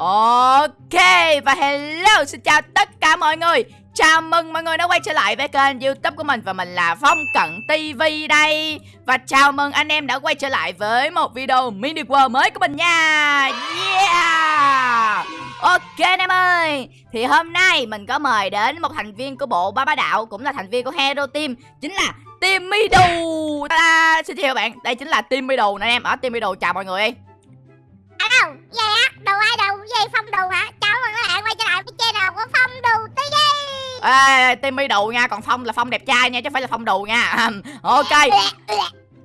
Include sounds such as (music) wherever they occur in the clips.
Ok, và hello, xin chào tất cả mọi người. Chào mừng mọi người đã quay trở lại với kênh youtube của mình Và mình là Phong Cận TV đây. Và chào mừng anh em đã quay trở lại với một video mini world mới của mình nha. Yeah! Ok anh em ơi, Thì hôm nay mình có mời đến một thành viên của bộ Ba Ba Đạo, Cũng là thành viên của Hero Team, Chính là Team Midu à, Xin chào bạn, Đây chính là Team Midu nè em. Ở Team Midu chào mọi người. À đâu, vậy á, đồ ai đâu, vậy Phong Đồ hả? Chào mừng các bạn quay trở lại với channel của Phong Đồ TV Ê, Timmy đù nha, còn Phong là Phong đẹp trai nha, chứ không phải là Phong đù nha. (laughs) Ok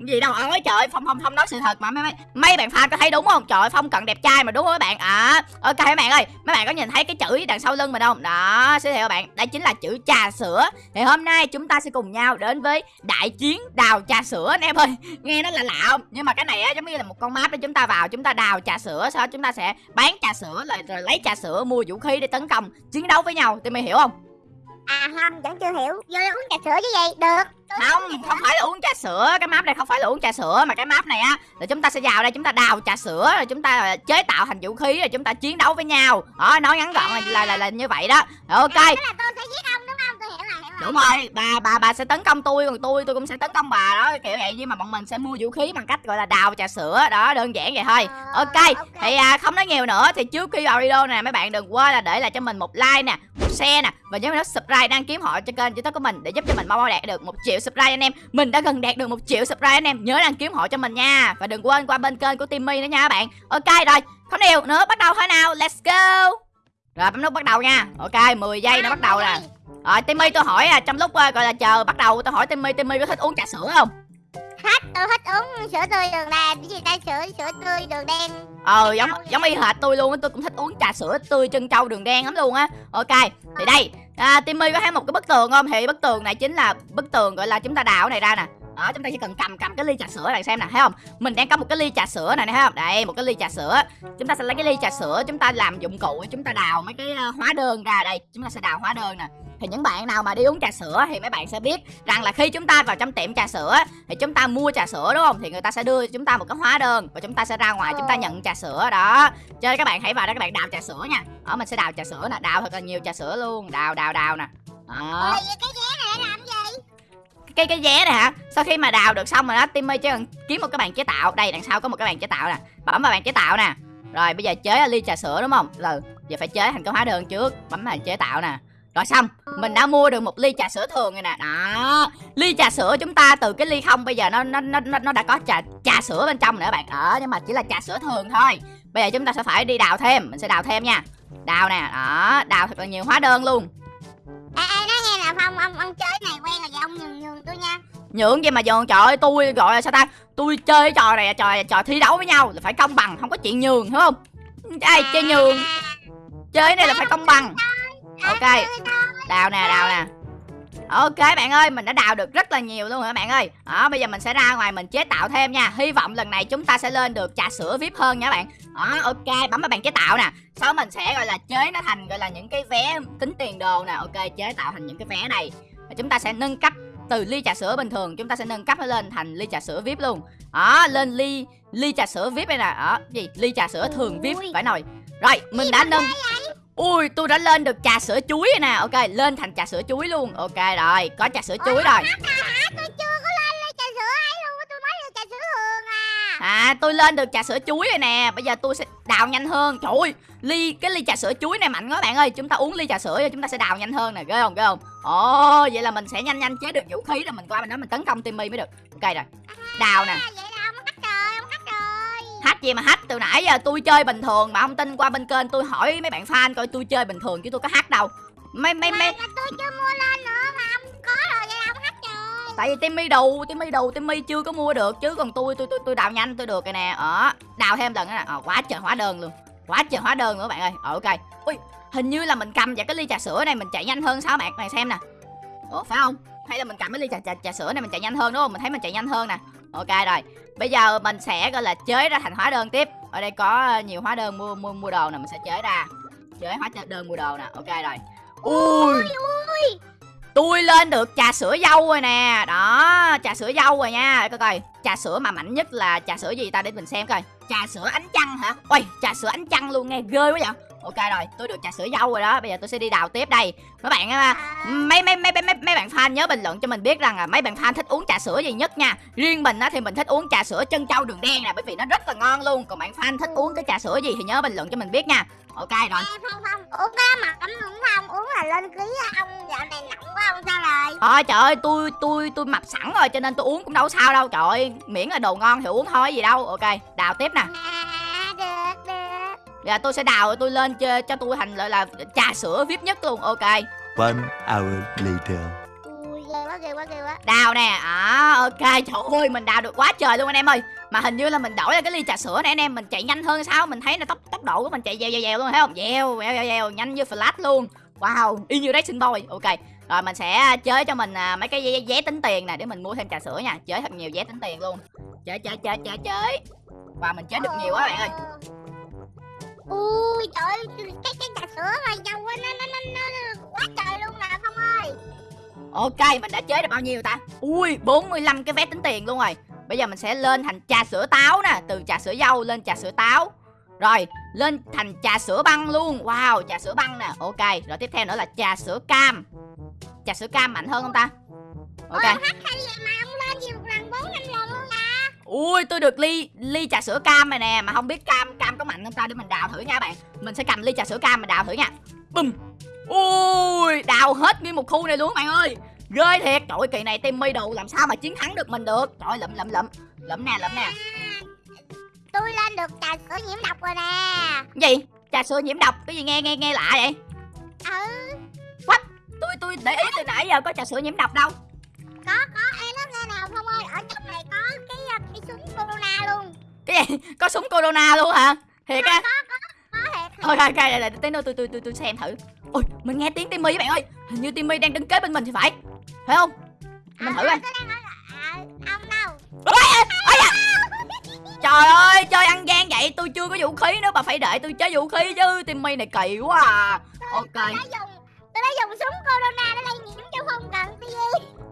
gì đâu. Ơi trời phong phong phong nói sự thật mà. Mấy mấy mấy bạn fan có thấy đúng không? Trời phong cận đẹp trai mà đúng không mấy bạn? À ok mấy bạn ơi mấy bạn có nhìn thấy cái chữ đằng sau lưng mình không? Đó giới thiệu bạn đây chính là chữ trà sữa. Thì hôm nay chúng ta sẽ cùng nhau đến với đại chiến đào trà sữa. Anh em ơi nghe nó là lạ không? Nhưng mà cái này á giống như là một con map để chúng ta vào chúng ta đào trà sữa sau đó chúng ta sẽ bán trà sữa rồi, rồi lấy trà sữa mua vũ khí để tấn công chiến đấu với nhau. Thì mày hiểu không? À không, vẫn chưa hiểu, vô đây uống trà sữa chứ gì, được. Không không phải là uống trà sữa. Cái map này không phải là uống trà sữa mà cái map này á là chúng ta sẽ vào đây chúng ta đào trà sữa rồi chúng ta ờ, chế tạo thành vũ khí rồi chúng ta chiến đấu với nhau. Đó nói ngắn gọn là là, là, là như vậy đó. Ok. À, là tôi sẽ giết đúng rồi bà bà bà sẽ tấn công tôi còn tôi tôi cũng sẽ tấn công bà đó kiểu vậy. Nhưng mà bọn mình sẽ mua vũ khí bằng cách gọi là đào trà sữa đó đơn giản vậy thôi. Ờ, ok ok. thì à, không nói nhiều nữa thì trước khi vào video này mấy bạn đừng quên là để lại cho mình một like nè một share nè và nhớ nút subscribe đăng ký họ cho kênh youtube của mình để giúp cho mình mau mau đạt được một triệu subscribe anh em. Mình đã gần đạt được một triệu subscribe anh em nhớ đăng ký họ cho mình nha. Và đừng quên qua bên kênh của Timmy nữa nha các bạn. Ok rồi không nhiều nữa bắt đầu thôi nào let's go. Rồi bấm nút bắt đầu nha. Ok 10 giây nó bắt đầu nè rồi Timmy tôi hỏi à trong lúc ờ, gọi là chờ bắt đầu tôi hỏi Timmy Timmy có thích uống trà sữa không? Thích, tôi thích uống sữa tươi đường đen, cái gì ta, sữa, sữa tươi đường đen. Ờ giống giống y hệt tôi luôn á tôi cũng thích uống trà sữa tươi chân trâu đường đen lắm luôn á. Ok thì đây. À, Timmy có thấy một cái bức tường không? Thì bức tường này chính là bức tường gọi là chúng ta đào cái này ra nè. Đó chúng ta chỉ cần cầm cầm cái ly trà sữa này xem nè thấy không? Mình đang có một cái ly trà sữa này nè thấy không? Đây một cái ly trà sữa. Chúng ta sẽ lấy cái ly trà sữa chúng ta làm dụng cụ chúng ta đào mấy cái ờ, hóa đơn ra đây. Chúng ta sẽ đào hóa đơn nè thì những bạn nào mà đi uống trà sữa thì mấy bạn sẽ biết rằng là khi chúng ta vào trong tiệm trà sữa thì chúng ta mua trà sữa đúng không? Thì người ta sẽ đưa chúng ta một cái hóa đơn và chúng ta sẽ ra ngoài chúng ta nhận trà sữa đó. Cho nên các bạn hãy vào đó các bạn đào trà sữa nha. Ở mình sẽ đào trà sữa nè đào thật là nhiều trà sữa luôn. Đào đào đào nè. Đó. Cái vé này để làm gì? cái cái vé này hả? Sau khi mà đào được xong rồi đó timmy chỉ cần kiếm một cái bàn chế tạo. Đây đằng sau có một cái bàn chế tạo nè. Bấm vào bàn chế tạo nè. Rồi bây giờ chế ly trà sữa đúng không? Rồi giờ phải chế thành cái hóa đơn trước. Bấm vào chế tạo nè rồi xong mình đã mua được một ly trà sữa thường rồi nè. Đó ly trà sữa chúng ta từ cái ly không bây giờ nó nó nó nó đã có trà trà sữa bên trong nữa bạn. Ở nhưng mà chỉ là trà sữa thường thôi. Bây giờ chúng ta sẽ phải đi đào thêm mình sẽ đào thêm nha. Đào nè đó đào thật là nhiều hóa đơn luôn. Ê, ê, nói nghe là Phong, ông, ông chơi này quen là vậy, ông nhường nhường tôi nha. Nhượng gì mà nhường? Trời ơi tôi gọi là sao ta? Tôi chơi cái trò này trò trò thi đấu với nhau là phải công bằng không có chuyện nhường hiểu không? Ai chơi nhường. Chơi cái này là phải công bằng ok đào nè đào nè. Ok bạn ơi mình đã đào được rất là nhiều luôn các bạn ơi? Đó bây giờ mình sẽ ra ngoài mình chế tạo thêm nha. Hy vọng lần này chúng ta sẽ lên được trà sữa vip hơn nha bạn. Đó ok bấm vào bàn chế tạo nè. Sau mình sẽ gọi là chế nó thành gọi là những cái vé tính tiền đồ nè. Ok chế tạo thành những cái vé này. Và chúng ta sẽ nâng cấp từ ly trà sữa bình thường chúng ta sẽ nâng cấp nó lên thành ly trà sữa vip luôn. Đó lên ly ly trà sữa vip đây nè. Đó gì? Ly trà sữa thường vip phải nồi. Rồi mình đã nâng ui tôi đã lên được trà sữa chuối rồi nè. Ok lên thành trà sữa chuối luôn. Ok rồi có trà sữa chuối rồi. Hả, tôi chưa có lên ly trà sữa ấy luôn tôi mới được trà sữa thường à. À tôi lên được trà sữa chuối rồi nè. Bây giờ tôi sẽ đào nhanh hơn. Trời ơi ly cái ly trà sữa chuối này mạnh quá bạn ơi. Chúng ta uống ly trà sữa rồi chúng ta sẽ đào nhanh hơn nè. Ghê không ghê không? Ồ vậy là mình sẽ nhanh nhanh chế được vũ khí rồi. Mình qua bên đó mình tấn công timmy mới được. Ok rồi. Đào nè. À, hack gì mà hack từ nãy giờ tôi chơi bình thường mà không tin qua bên kênh tôi hỏi mấy bạn fan coi tôi chơi bình thường chứ tôi có hack đâu. Mấy mấy mấy tôi chưa mua lên nữa mà ông có rồi vậy là ông hack rồi. Tại vì timmy đầu timmy đầu timmy chưa có mua được chứ còn tôi tôi tôi tôi đào nhanh tôi được rồi nè. Ở đào thêm lần nữa nè. Ờ, quá trời hóa đơn luôn. Quá trời hóa đơn nữa bạn ơi. Ờ, ok. Ui hình như là mình cầm vào cái ly trà sữa này mình chạy nhanh hơn sao bạn bạn xem nè. Ủa phải không? Hay là mình cầm cái ly trà, trà, trà sữa này mình chạy nhanh hơn đúng không? Mình thấy mình chạy nhanh hơn nè ok rồi bây giờ mình sẽ gọi là chế ra thành hóa đơn tiếp. Ở đây có nhiều hóa đơn mua mua mua đồ nè mình sẽ chế ra. Chế hóa đơn mua đồ nè ok rồi. Ui! Tôi lên được trà sữa dâu rồi nè. Đó trà sữa dâu rồi nha. Coi coi trà sữa mà mạnh nhất là trà sữa gì ta? Để mình xem coi trà sữa ánh trăng hả? Ôi trà sữa ánh trăng luôn nghe ghê quá vậy. Ok rồi tôi được trà sữa dâu rồi đó. Bây giờ tôi sẽ đi đào tiếp đây. Mấy bạn à, mấy mấy mấy mấy mấy, mấy bạn fan nhớ bình luận cho mình biết rằng là mấy bạn fan thích uống trà sữa gì nhất nha. Riêng mình á thì mình thích uống trà sữa chân trâu đường đen nè bởi vì nó rất là ngon luôn. Còn bạn fan thích uống cái trà sữa gì thì nhớ bình luận cho mình biết nha. Ok rồi. Ê, Phong Phong uống cái mà cấm uống không? Uống là lên ký ông dạo này nặng quá ông sao rồi? Thôi trời ơi tôi tôi tôi mập sẵn rồi cho nên tôi uống cũng đâu sao đâu. Trời ơi miễn là đồ ngon thì uống thôi gì đâu. Ok đào tiếp nè. Được được giờ tôi sẽ đào rồi tôi lên cho, cho tôi thành lại là trà sữa vip nhất luôn ok. One hour later. ui ghê quá ghê quá ghê quá. Đào nè à ok trời ơi mình đào được quá trời luôn anh em ơi. Mà hình như là mình đổi ra cái ly trà sữa này anh em mình chạy nhanh hơn sao? Mình thấy là tốc tốc độ của mình chạy dèo dèo dèo luôn thấy không? Dèo dèo dèo dèo nhanh như flash luôn. Wow y như racing boy ok rồi mình sẽ chơi cho mình à, mấy cái vé, tính tiền nè để mình mua thêm trà sữa nha chơi thật nhiều vé tính tiền luôn chơi chơi chơi chơi chơi và mình chơi được nhiều quá bạn ơi ui trời ơi, cái cái trà sữa mà á, nó nó nó nó quá trời luôn nè phong ơi Ok, mình đã chế được bao nhiêu ta? Ui, 45 cái vé tính tiền luôn rồi. Bây giờ mình sẽ lên thành trà sữa táo nè, từ trà sữa dâu lên trà sữa táo. Rồi, lên thành trà sữa băng luôn. Wow, trà sữa băng nè. Ok, rồi tiếp theo nữa là trà sữa cam. Trà sữa cam mạnh hơn không ta? Ok. Ôi, hay vậy mà ông lên gì một lần bốn năm lần luôn nè Ui, tôi được ly ly trà sữa cam này nè, mà không biết cam cam có mạnh không ta để mình đào thử nha bạn. Mình sẽ cầm ly trà sữa cam mình đào thử nha. Bùm. Ui, đào hết nguyên một khu này luôn bạn ơi. Ghê thiệt, trời kỳ này Timmy đồ làm sao mà chiến thắng được mình được. Trời lụm lụm lụm. Lụm nè, lụm nè. tôi lên được trà sữa nhiễm độc rồi nè Gì? Trà sữa nhiễm độc, cái gì nghe nghe nghe lạ vậy? ừ Tôi tôi để ý từ nãy giờ có trà sữa nhiễm độc đâu. có có em nó nghe nào phong ơi ở trong này có cái uh, cái súng corona luôn Cái gì? (laughs) Có súng corona luôn hả? Thiệt á? có thiệt Thôi ok, đây là tí nữa tôi tôi tôi tôi xem thử. Ôi, mình nghe tiếng Timmy bạn ơi. Hình như Timmy đang đứng kế bên mình thì phải. Phải không? Mình thử coi. à, ông đâu Ôi, ôi da. Trời ơi, chơi ăn gian vậy tôi chưa có vũ khí nữa bà phải đợi tôi chơi vũ khí chứ. Timmy này kỳ quá à. Ok tôi đã dùng súng corona để lây nhiễm cho không cần gì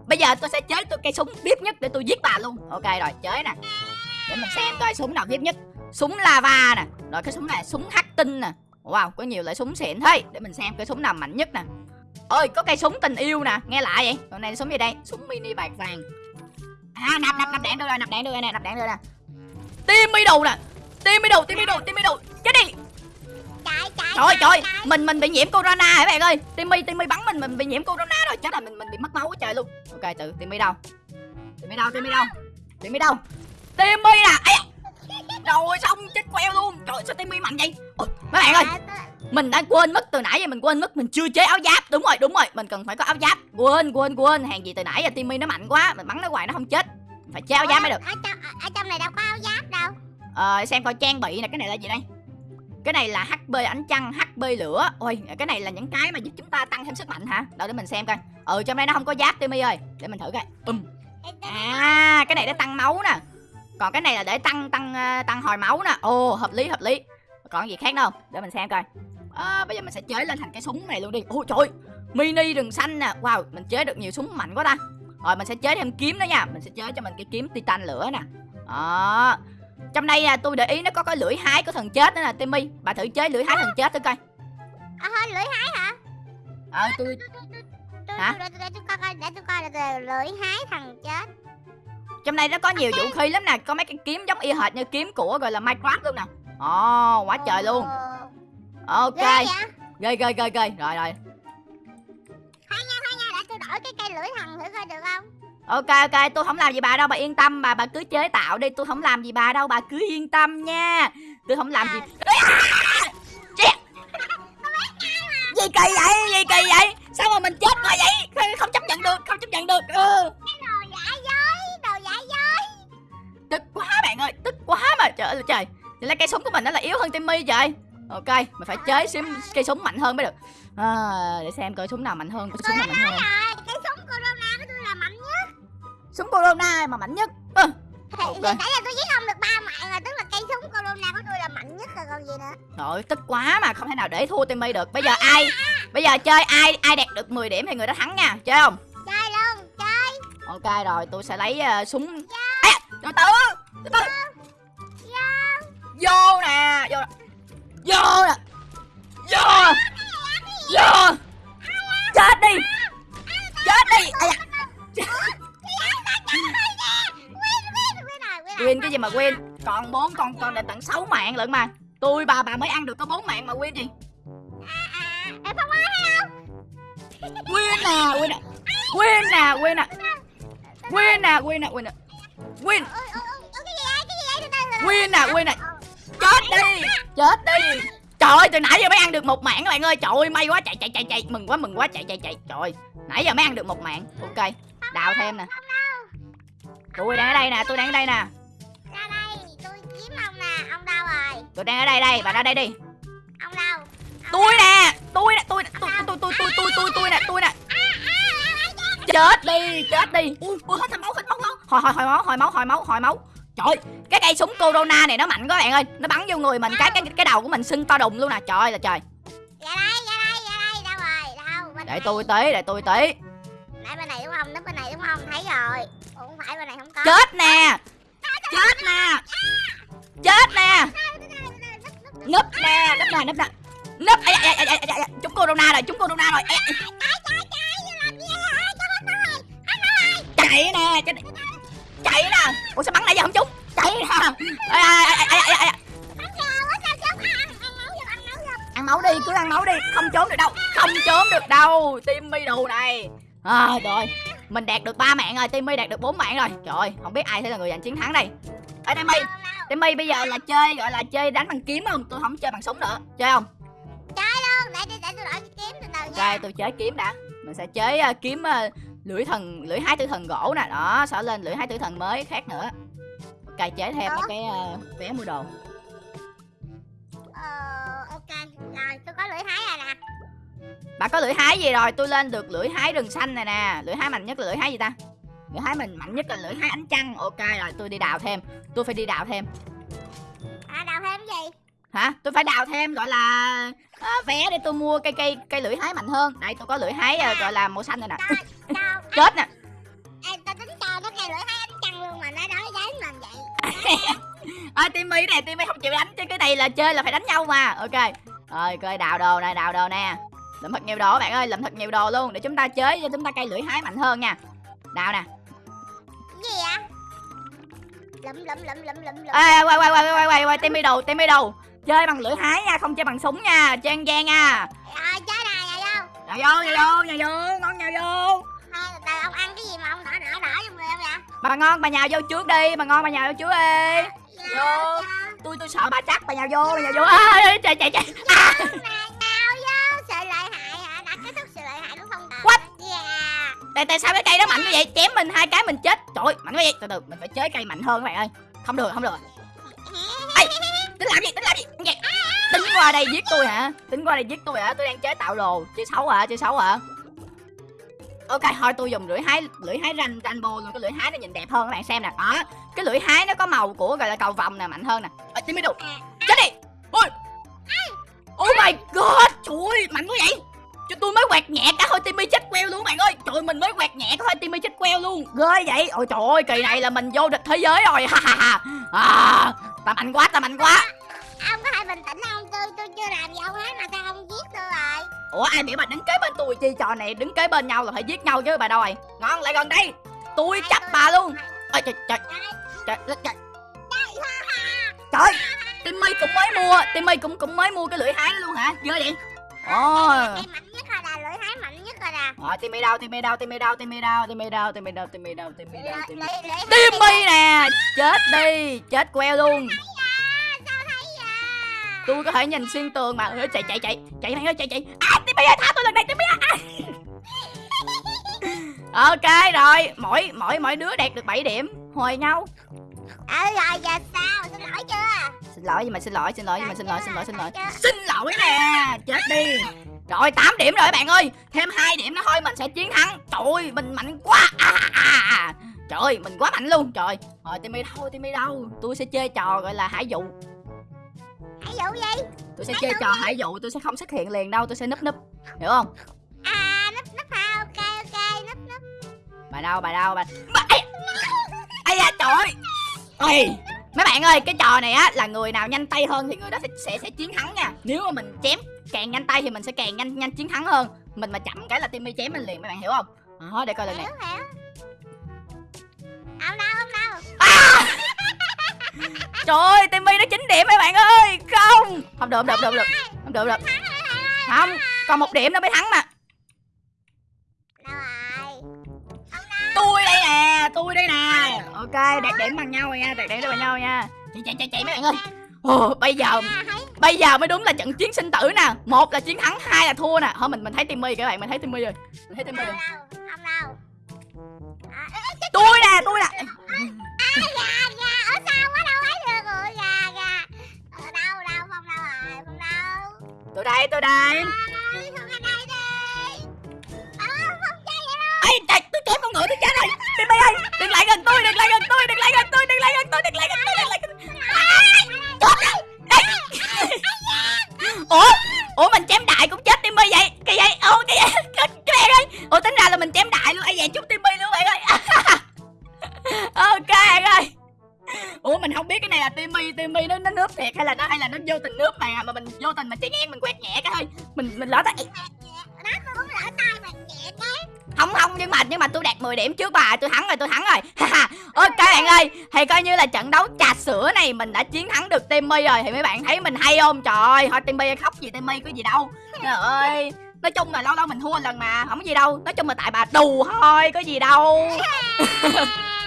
Bây giờ tôi sẽ chế tôi cây súng vip nhất để tôi giết bà luôn. Ok rồi, chế nè. Để mình xem coi súng nào vip nhất. Súng lava nè. Rồi cái súng này súng hắc tinh nè. Wow, có nhiều loại súng xịn thế. Để mình xem cái súng nào mạnh nhất nè. Ơi, có cây súng tình yêu nè, nghe lại vậy. Còn này súng gì đây? Súng mini bạc vàng. À, nạp nạp nạp đạn đâu rồi, nạp đạn đâu rồi nè, nạp đạn đâu nè. Tim mi đầu nè. Tim mi đầu, tim mi đầu, tim mi đầu. Chết đi. Trời ơi, trời mình mình bị nhiễm corona hả bạn ơi? Timmy Timmy bắn mình mình bị nhiễm corona rồi, chết rồi mình mình bị mất máu quá trời luôn. Ok, từ Timmy đâu? Timmy đâu? Timmy đâu? Timmy đâu? Timmy da. Rồi xong chết queo luôn. Trời sao Timmy mạnh vậy? Ôi, mấy bạn ơi, À, mình đã quên mất từ nãy giờ mình quên mất mình chưa chế áo giáp. Đúng rồi, đúng rồi, mình cần phải có áo giáp. Quên quên quên, hàng gì từ nãy giờ Timmy nó mạnh quá, mình bắn nó hoài nó không chết. Phải chế áo giáp mới được. ở trong ở trong này đâu có áo giáp đâu Ờ, xem coi trang bị nè, cái này là gì đây? Cái này là HP ánh trăng, HP lửa. Ôi, cái này là những cái mà giúp chúng ta tăng thêm sức mạnh hả? Đâu để mình xem coi. Ừ, trong đây nó không có giáp Timmy ơi. Để mình thử coi. Tôi- À, cái này để tăng máu nè. Còn cái này là để tăng tăng ờ, tăng hồi máu nè. Ồ, hợp lý hợp lý. Còn gì khác đâu? Để mình xem coi. À, bây giờ mình sẽ chế lên thành cái súng này luôn đi. Ôi trời, mini rừng xanh nè. Wow, mình chế được nhiều súng mạnh quá ta. Rồi mình sẽ chế thêm kiếm nữa nha. Mình sẽ chế cho mình cái kiếm titan lửa nè. Đó. Trong đây à, tôi để ý nó có cái lưỡi hái của thần chết nữa nè Timmy. Bà thử chế lưỡi hái thần chết thử coi. À, lưỡi hái hả? Ờ tôi tôi, Hả? để, tôi coi để tôi coi là lưỡi hái thằng chết. Trong đây nó có nhiều vũ khí lắm nè Có mấy cái kiếm giống y hệt như kiếm của gọi là Minecraft luôn nè. Ồ quá trời luôn. Ok. Ghê Ghê ghê ghê. Rồi rồi. Hay nha hay nha để tôi đổi cái cây lưỡi thằng thử coi được không Ok ok tôi không làm gì bà đâu bà yên tâm Bà bà cứ chế tạo đi tôi không làm gì bà đâu Bà cứ yên tâm nha. Tôi không làm gì. Chết. Gì kỳ vậy Gì kỳ vậy? Sao mà mình chết quá vậy? Không- chấp nhận được Không chấp nhận được ừ. đồ giả dối đồ giả dối. Tức quá bạn ơi tức quá mà trời ơi trời. Vậy là cây súng của mình nó là yếu hơn Timmy trời ok mình phải chế cây súng mạnh hơn mới được. À, để xem coi súng nào mạnh hơn tôi súng nào mạnh hơn súng corona mà mạnh nhất? Ơ, thì, Ok. thì nãy giờ tôi giết ông được ba mạng rồi tức là cây súng corona của tôi là mạnh nhất rồi còn gì nữa. Trời tức quá mà không thể nào để thua Timmy được. Bây giờ ai bây giờ chơi ai ai đạt được 10 điểm thì người đó thắng nha. Chơi không? Chơi luôn chơi. Ok rồi tôi sẽ lấy ờ, súng. À, từ từ từ từ. Vô. Nè vô nè. Vô nè. Vô. Vô. Chết đi. Chết đi. Ây win cái gì mà win còn bốn con con đến tận 6 mạng lận mà. Tôi bà bà mới ăn được có bốn mạng mà win gì em không ai nè win nè win nè win nè win nè win nè win nè vậy? Từ từ win nè win nè chết đi chết đi. Trời ơi từ nãy giờ mới ăn được một mạng các bạn ơi. Trời ơi may quá chạy chạy chạy chạy. Mừng quá mừng quá chạy chạy chạy. Trời ơi, nãy giờ mới ăn được một mạng. Ok đào thêm nè. Tôi đang ở đây nè tôi đang ở đây nè tôi đang ở đây đây bà ra đây đi. Ông đâu? Tôi nè tôi nè tôi tôi tôi tôi tôi tôi tôi tôi nè tôi nè. Chết đi chết đi. Ui hết máu hết máu hồi hồi hồi máu hồi máu hồi máu hồi máu. Trời cái cây súng corona này nó mạnh quá bạn ơi. Nó bắn vô người mình cái cái cái đầu của mình sưng to đùng luôn nè. Trời ơi là trời. Ra đây ra đây ra đây đâu rồi? Đâu bên để này. tôi tí để tôi tí. Nãy bên này đúng không? Núp bên này đúng không? Thấy rồi. Ủa không phải bên này không có. Chết nè. Chết nè. chết nè nấp nè nấp nè nấp nè nấp ai ai ai ai ai ai chúng corona rồi chúng corona rồi Ai, ai. chạy nè chạy, chạy nè ủa sao bắn nãy giờ không trúng chạy nè ai ai ai ai ai ai ăn máu đi cứ ăn máu đi không trốn được đâu không trốn được đâu timmy đồ này à rồi mình đạt được ba mạng rồi timmy đạt được bốn mạng rồi trời ơi, không biết ai sẽ là người giành chiến thắng đây ê timmy timmy bây giờ là chơi gọi là chơi đánh bằng kiếm không? Tôi không chơi bằng súng nữa. Chơi không? Để để để tôi đổi cái kiếm từ từ nha. Ok tôi chơi kiếm đã. Mình sẽ chơi ờ, kiếm ờ, lưỡi thần lưỡi hái tử thần gỗ nè. Đó sẽ lên lưỡi hái tử thần mới khác nữa. Ok chế thêm mấy cái ờ, vé mua đồ. Ờ ok. Rồi tôi có lưỡi hái rồi nè. Bà có lưỡi hái gì rồi? Tôi lên được lưỡi hái rừng xanh này nè. Lưỡi hái mạnh nhất là lưỡi hái gì ta lưỡi hái mình mạnh nhất là lưỡi hái ánh trăng. Ok rồi tôi đi đào thêm. Tôi phải đi đào thêm. À đào thêm cái gì? Hả? Tôi phải đào thêm gọi là à, vé để tôi mua cây cây cây lưỡi hái mạnh hơn. Đây tôi có lưỡi hái ờ, gọi là màu xanh này nè. (laughs) chết nè. Ê, tao tính cho nó cây lưỡi hái ánh trăng luôn mà nó nói với mình vậy. (laughs) À, timmy này timmy không chịu đánh chứ cái này là chơi là phải đánh nhau mà. Ok. Rồi coi đào đồ này đào đồ nè. Lượm thật nhiều đồ các bạn ơi lượm thật nhiều đồ luôn để chúng ta chơi cho chúng ta cây lưỡi hái mạnh hơn nha. Đào nè vậy? Lụm lụm lụm lụm lụm lụm. Ê quay quay quay quay quay quay timmy đồ timmy đồ chơi bằng lưỡi hái nha không chơi bằng súng nha. Trang gian nha. Rồi chơi này rồi đâu nhà vô nhà vô nhà vô ngon nhà vô. Thôi, từ từ ông ăn cái gì mà ông đỏ đỏ đỏ trong người không vậy? Bà ngon bà nhào vô trước đi bà ngon bà nhào vô trước đi. Dạ, Vô. dạ. tôi tôi sợ bà chắc bà nhào vô bà nhào vô. À, chạy chạy chạy. À. tại sao cái cây đó mạnh như vậy? Chém mình hai cái mình chết. Trời ơi, mạnh quá vậy. Từ từ mình phải chế cây mạnh hơn các bạn ơi. Không được không được. Ê, tính làm gì tính làm gì? Nghe. tính qua đây giết tôi hả? Tính qua đây giết tôi hả? Tôi đang chế tạo đồ. Chơi xấu hả? Chơi xấu hả? Ok thôi tôi dùng lưỡi hái lưỡi hái ranh rainbow luôn. Cái lưỡi hái nó nhìn đẹp hơn các bạn xem nè. Đó. Cái lưỡi hái nó có màu của gọi là cầu vồng nè mạnh hơn nè. À, tim đâu chết đi. Ôi. Oh my god trời ơi mạnh quá vậy. Cho tôi mới quẹt nhẹ cả queo luôn. Ghê vậy? Ôi trời ơi kỳ này là mình vô địch thế giới rồi. (laughs) Ha ha ha. À, ta mạnh quá ta mạnh quá. Ông có thể bình tĩnh không? Tôi tôi chưa làm gì ông hết mà sao ông giết tôi rồi. Ủa ai biểu bà đứng kế bên tôi? Chi trò này đứng kế bên nhau là phải giết nhau chứ bà đâu rồi ngon lại gần đây. Tôi chấp bà luôn. Ôi trời trời. Trời trời, trời. trời timmy cũng mới mua. Timmy cũng cũng mới mua cái lưỡi hái luôn hả? Ghê vậy ôi cây mạnh nhất rồi là lưỡi hái mạnh nhất rồi nè Rồi Timmy đâu, Timmy đâu, Timmy đâu, Timmy đâu, Timmy đâu, Timmy đâu, Timmy đâu, Timmy đâu, Timmy. Timmy nè, chết đi, chết queo luôn. Tôi có thể nhìn xuyên tường mà. Ê, Chạy chạy chạy, chạy mày ơi, chạy chạy. À Timmy ơi, thả tôi lần này Timmy ơi. (laughs) Ok rồi, mỗi mỗi mỗi đứa đạt được 7 điểm, hồi nhau. ừ rồi giờ sao xin lỗi chưa Xin lỗi nhưng mà xin lỗi, xin lỗi nhưng mà xin lỗi, xin lỗi, xin lỗi. chưa? Xin lỗi nè, chết đi. Rồi 8 điểm rồi bạn ơi. Thêm 2 điểm nữa thôi mình sẽ chiến thắng. Trời mình mạnh quá. À, à, à. Trời ơi mình quá mạnh luôn. Trời Rồi Timmy đâu Timmy đâu? Tôi sẽ chơi trò gọi là hải dụ. Hãy dụ gì? Tôi sẽ chơi trò hải dụ tôi sẽ không xuất hiện liền đâu tôi sẽ núp núp. Hiểu không? À núp núp ha ok ok núp núp. Bà đâu bà đâu bà bà- ây ây da trời ơi mấy bạn ơi cái trò này á là người nào nhanh tay hơn thì người đó sẽ sẽ, sẽ chiến thắng nha. Nếu mà mình chém càng nhanh tay thì mình sẽ càng nhanh nhanh chiến thắng hơn. Mình mà chậm cái là timmy chém mình liền mấy bạn hiểu không? Đó để coi lần này Không đâu không đâu? Trời ơi timmy nó chín điểm mấy bạn ơi. Không! Không được không được không được không được không được không còn một điểm nữa mới thắng mà ok đạt điểm bằng nhau rồi nha đạt điểm bằng nhau nha. Chạy chạy chạy chạy mấy bạn ơi. Ồ, bây giờ thấy. bây giờ mới đúng là trận chiến sinh tử nè. Một là chiến thắng hai là thua nè. Thôi mình mình thấy timmy các bạn mình thấy timmy rồi. Mình thấy timmy rồi. Đâu Không đâu ê, tôi nè tôi nè. Tôi đây tôi đây. Đây đi Ờ trời tôi chém con ngựa tôi chết rồi timmy ơi đừng lại gần tôi đừng lại gần tôi đừng lại gần tôi đừng lại gần tôi đừng lại gần tôi đừng lại gần tôi. Ủa? Ủa mình chém đại cũng chết timmy vậy? Cái vậy ô cái vậy cái cái bạn ơi ủa tính ra là mình chém đại luôn. Ai vậy chút timmy luôn bạn ơi? (laughs) Ok bạn ơi. Ủa mình không biết cái này là timmy timmy nó nó nước thiệt hay là nó, hay là nó vô tình nước mà mà mình vô tình mà chạy ngang mình quét nhẹ cái thôi. Mình mình lỡ tay. Đó tôi cũng lỡ tay mình nhẹ cái không không nhưng mà nhưng mà tôi đạt 10 điểm trước bà, tôi thắng rồi, tôi thắng rồi. (laughs) Ok bạn ơi, thì coi như là trận đấu trà sữa này mình đã chiến thắng được Timmy rồi. Thì mấy bạn thấy mình hay không? Trời ơi, thôi, Timmy khóc gì Timmy, có gì đâu. Trời ơi, nói chung là lâu lâu mình thua lần mà, không có gì đâu. Nói chung là tại bà đù thôi, có gì đâu. (laughs)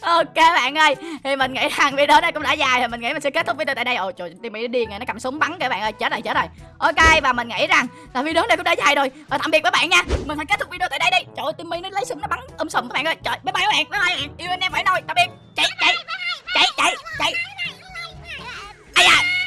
ok bạn ơi, thì mình nghĩ rằng video này cũng đã dài thì mình nghĩ mình sẽ kết thúc video tại đây. Ồ trời Timmy nó điên rồi nó cầm súng bắn các bạn ơi, chết rồi chết rồi. Ok, và mình nghĩ rằng là video này cũng đã dài rồi. Và tạm biệt các bạn nha, mình phải kết thúc video tại đây đi. Trời ơi, Timmy nó lấy súng nó bắn um sùm các bạn ơi. Trời, bye bye các bạn, bye bye các bạn. Yêu anh em phải nói tạm biệt. Chạy chạy chạy chạy chạy. Ai da.